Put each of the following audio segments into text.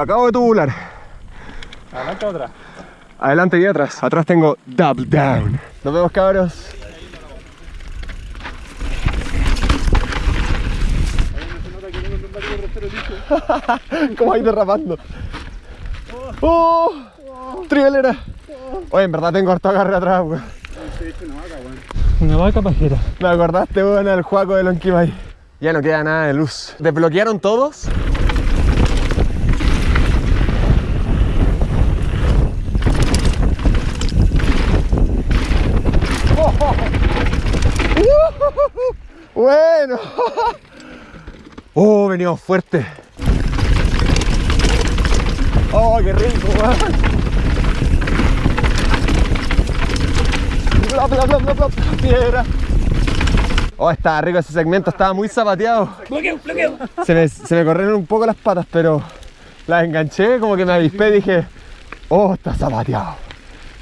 Acabo de tubular. Adelante otra. Adelante y atrás. Atrás tengo double down. Nos vemos cabros. ¿Cómo hay derrapando? ¡Oh! ¡Trivelera! Oye, en verdad tengo harto agarre atrás, weón. Una vaca pajera. Me acordaste, weón, al juego de Lonquimay. Ya no queda nada de luz. ¿Desbloquearon todos? Bueno. Oh, venimos fuerte. Oh, qué rico, weón. Bla, bla, bla, bla, bla, piedra. Oh, estaba rico ese segmento, estaba muy zapateado. Bloqueo, bloqueo. Se me, se me corrieron un poco las patas, pero las enganché, como que me avispé y dije, oh, está zapateado.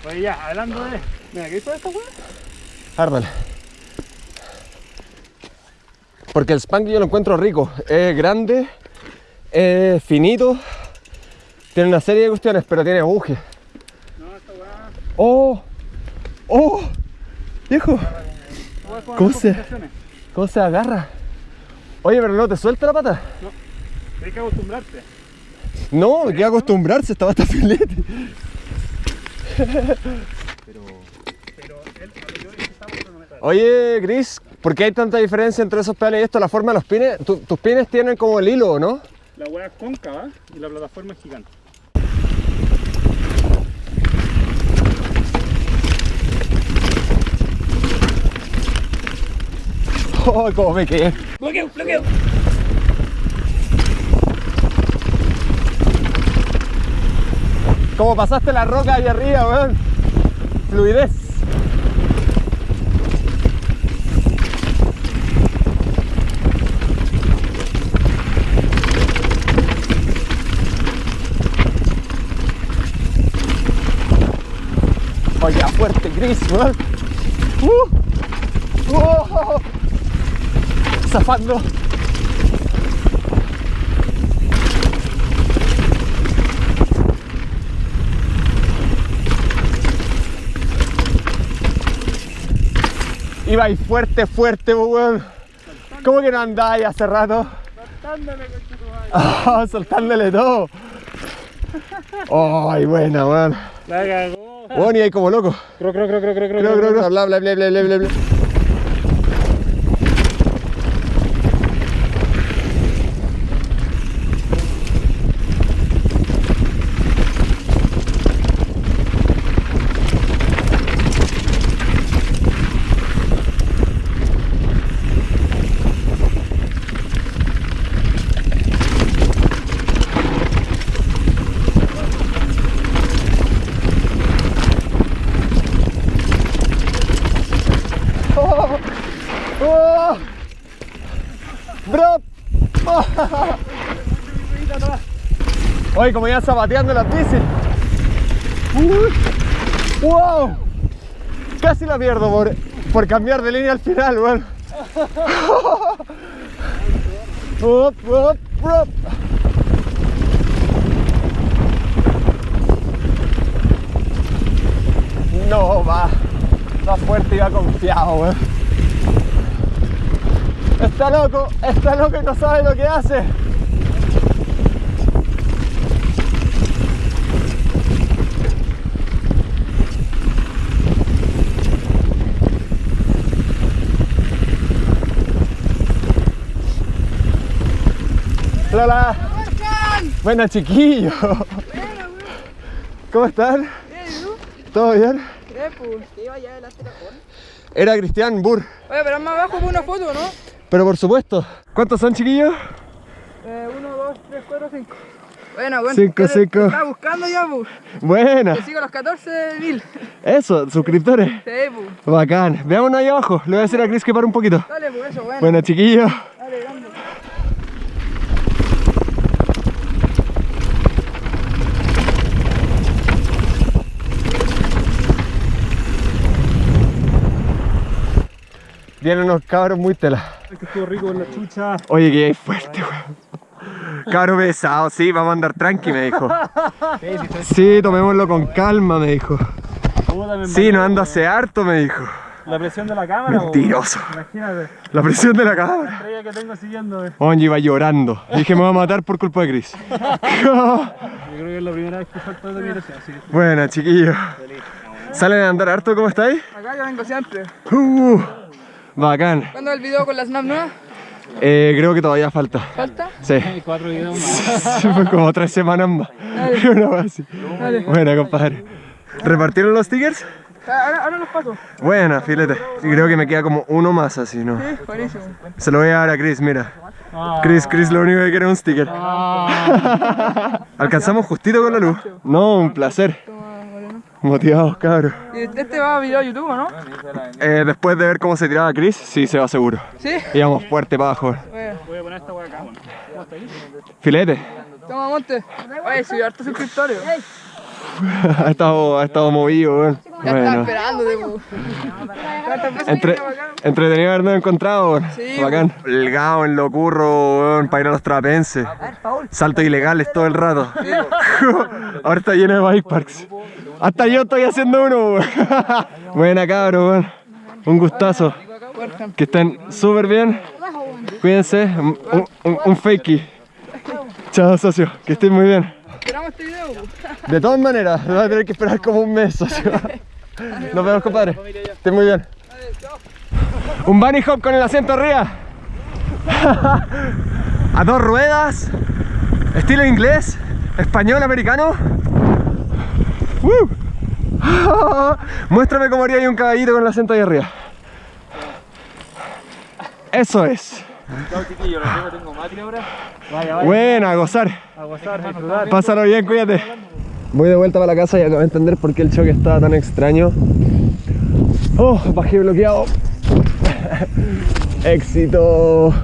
Oye, ya, hablando de. Mira, ¿qué hizo esta weá? Árdale. Porque el spank yo lo encuentro rico. Es grande, es finito, tiene una serie de cuestiones, pero tiene buje. No, esta weá. ¡Oh! ¡Oh! Viejo, ¿Cómo se-. ¿cómo se agarra? Oye, pero no te suelta la pata. Tienes que acostumbrarte. No, me queda acostumbrarse, estaba hasta filete. Pero él, a lo que yo dije, estamos cronometrados. Oye, Chris, ¿por qué hay tanta diferencia entre esos pedales y esto? La forma de los pines. Tu- tus pines tienen como el hilo, ¿no? La weá es cóncava y la plataforma es gigante. Oh, cómo me quedé. Bloqueo, bloqueo. Como pasaste la roca ahí arriba, weón. Fluidez. Oye, fuerte, Chris, weón. Uh. Oh. Zafando. Iba ahí fuerte, fuerte, weón. ¿Cómo que no andáis hace rato? Conchetumadre. Ah, soltándole todo. Ay, buena, weón. La cagó. Weón, y ahí como loco. Creo, creo, creo. Bla, bla, bla, bla, bla, bla, bla. Oh, oh. Bro. Oye, como ya zapateando las bicis. Uy. Wow. Casi la pierdo por, por cambiar de línea al final, weón. No, va. Va fuerte y va confiado, weón. Está loco, está loco y no sabe lo que hace. Lola. Buena chiquillo. ¿Cómo están? ¿Todo bien? Era Cristian Burr. Oye, pero más abajo por una foto, ¿no? Pero por supuesto. ¿Cuántos son chiquillos? Eh, uno, dos, tres, cuatro, cinco. Bueno, bueno. Cinco, ¿qué te- cinco. te Estaba buscando ya, pu. Buena. Te sigo los 14 mil. Eso, suscriptores. Sí, pu. Bacán. Veámonos ahí abajo. Le voy a decir a Chris que pare un poquito. Dale, pues eso, bueno. Bueno, chiquillos. Vienen unos cabros muy tela. Es que estuvo rico con la chucha. Oye, que hay fuerte, weón. Caro pesado, sí, vamos a andar tranqui, me dijo. Sí, tomémoslo con calma, me dijo. Sí, no ando hace harto, me dijo. La presión de la cámara. Mentiroso. Imagínate, La presión de la la cámara. estrella que tengo siguiéndome. Oye, iba llorando. Dije, me va a matar por culpa de Chris. Yo creo que es la primera vez que salto de mi así Buena, chiquillos. ¿Salen a andar harto? ¿Cómo estáis? Acá yo vengo siempre. Uh, bacán. ¿Cuándo el video con la Snap nueva? Eh, creo que todavía falta. ¿Falta? Sí. hay cuatro videos más. Fue como tres semanas más. Una vez así. Dale. Buena, compadre. ¿Repartieron los stickers? Ahora, ahora los paso. Buena, filete. Y creo que me queda como uno más así, ¿no? Sí, buenísimo. Se lo voy a dar a Chris, mira. Ah. Chris, Chris lo único que quiere es un sticker. Alcanzamos justito con la luz. No, un placer. Motivados, cabros. Y este va a video a YouTube, ¿no? Eh, después de ver cómo se tiraba Chris, sí se va seguro. Sí. Íbamos fuerte para abajo. Bueno, Voy a poner esta hueá acá, bueno. ¿Cómo está ahí? Filete. toma, monte. Oye, subí harto suscriptores. ha, estado, ha estado movido, weón. Ya estaba Bueno. esperándote, po. ¿Cuántas veces Entre, entretenido habernos encontrado, weón. Sí, Bacán. El gao en lo curro, weón, para ir a los trapenses. Saltos ilegales todo el rato. Ahora está lleno de bike parks. Hasta yo estoy haciendo uno. Buena cabro, weón. Un gustazo. Que estén súper bien. Cuídense. Un, un, un fakey. Chao, socio. Que estén muy bien. Esperamos este video. De todas maneras, vas a tener que esperar como un mes, socio. Nos vemos, compadre. Estén muy bien. Un bunny hop con el asiento arriba. A dos ruedas. Estilo inglés. Español, americano. ¡Woo! Muéstrame cómo haría ahí un caballito con el asiento ahí arriba. Eso es. Chao, chiquillos, los tengo, tengo mate ahora. Vaya, vaya. Buena, a gozar. A gozar, a disfrutar. Pásalo bien, cuídate. Voy de vuelta para la casa y acabo de entender por qué el choque estaba tan extraño. Oh, bajé bloqueado. Éxito.